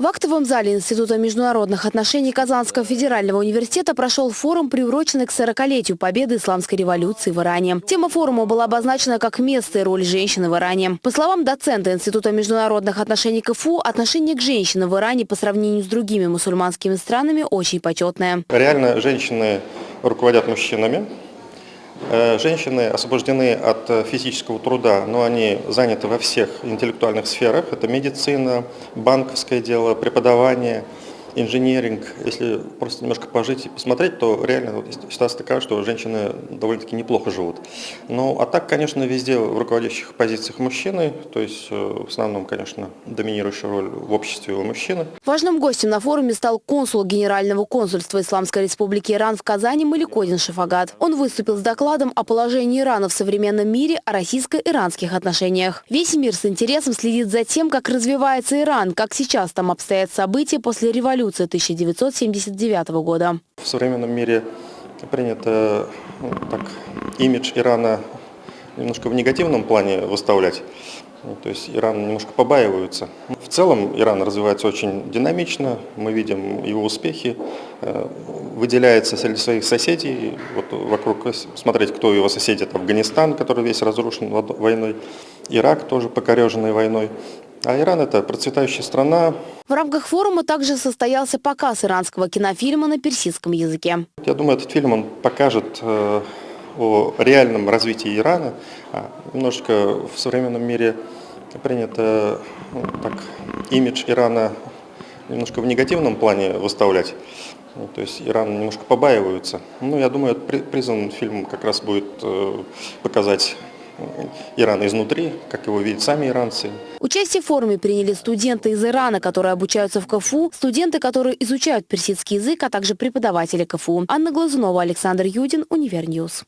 В актовом зале Института международных отношений Казанского федерального университета прошел форум, приуроченный к 40-летию победы исламской революции в Иране. Тема форума была обозначена как место и роль женщины в Иране. По словам доцента Института международных отношений КФУ, отношение к женщинам в Иране по сравнению с другими мусульманскими странами очень почетное. Реально женщины руководят мужчинами. Э, Женщины освобождены от э, физического труда, но они заняты во всех интеллектуальных сферах. Это медицина, банковское дело, преподавание, инженеринг. Если просто немножко пожить и посмотреть, то реально вот ситуация такая, что женщины довольно-таки неплохо живут. Ну, а так, конечно, везде в руководящих позициях мужчины, то есть э, в основном, конечно, доминирующая роль в обществе у мужчины. Важным гостем на форуме стал консул Генерального консульства Исламской Республики Иран в Казани Маликодин Шафагат. Он выступил с докладом о положении Ирана в современном мире, о российско-иранских отношениях. Весь мир с интересом следит за тем, как развивается Иран, как сейчас там обстоят события после революции революции 1979 года. В современном мире принято ну, так, имидж Ирана немножко в негативном плане выставлять. Ну, то есть Иран немножко побаиваются. В целом Иран развивается очень динамично, мы видим его успехи, э, выделяется среди своих соседей, вот вокруг смотреть, кто его соседи, это Афганистан, который весь разрушен войной, Ирак тоже покореженный войной. А Иран – это процветающая страна. В рамках форума также состоялся показ иранского кинофильма на персидском языке. Я думаю, этот фильм он покажет э, о реальном развитии Ирана. А, немножко в современном мире принято ну, так, имидж Ирана немножко в негативном плане выставлять. Ну, то есть Иран немножко побаиваются. Ну, я думаю, призван фильм как раз будет э, показать Иран изнутри, как его видят сами иранцы. Участие в форуме приняли студенты из Ирана, которые обучаются в КФУ, студенты, которые изучают персидский язык, а также преподаватели КФУ. Анна Глазунова, Александр Юдин, Univer News.